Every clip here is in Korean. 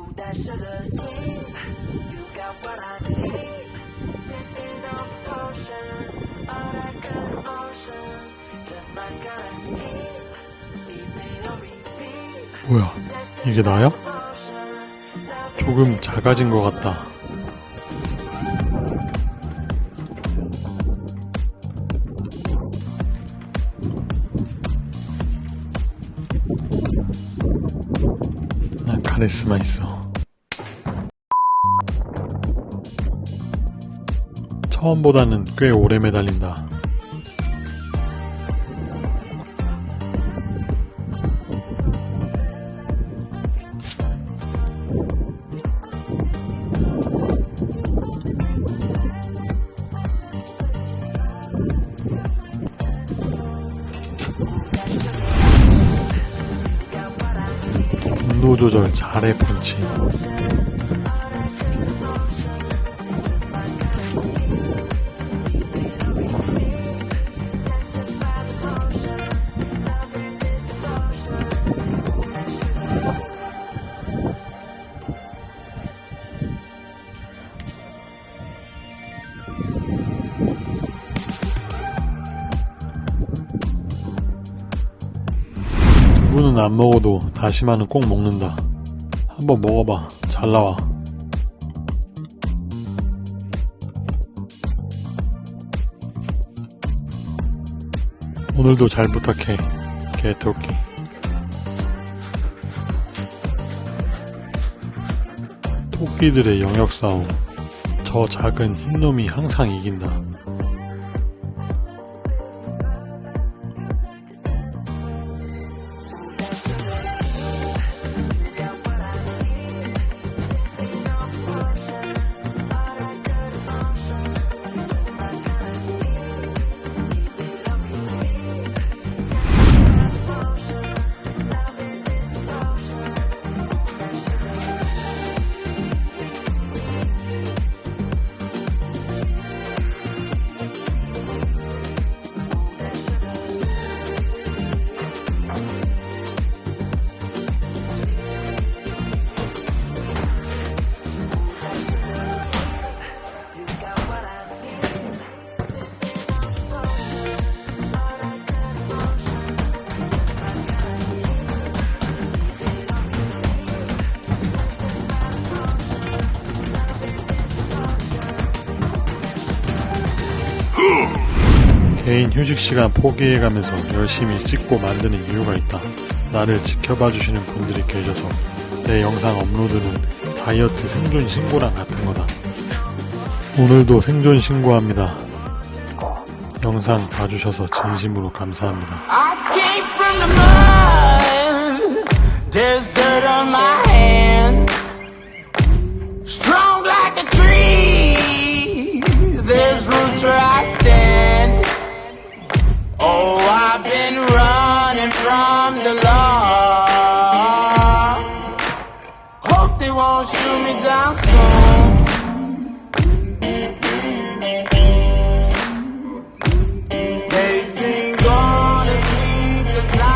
Ooh, that sugar sweet. You got what I need. Sipping on potion. All that good emotion. Just my kind of heat. 뭐야 이게 나야? 조금 작아진 것 같다 난 카리스마 있어. 처음보다는 꽤 오래 매달린다 온도 조절 잘해 펀치 두부는 안 먹어도 다시마는 꼭 먹는다. 한번 먹어봐. 잘 나와. 오늘도 잘 부탁해. 개토끼. 토끼들의 영역 싸움. 저 작은 흰놈이 항상 이긴다. 개인 휴식 시간 포기해가면서 열심히 찍고 만드는 이유가 있다. 나를 지켜봐 주시는 분들이 계셔서 내 영상 업로드는 다이어트 생존 신고랑 같은 거다. 오늘도 생존 신고합니다. 영상 봐주셔서 진심으로 감사합니다. Hope they won't shoot me down soon. They seem on a sleepless night.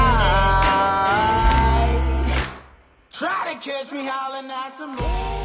Try to catch me howling at the moon.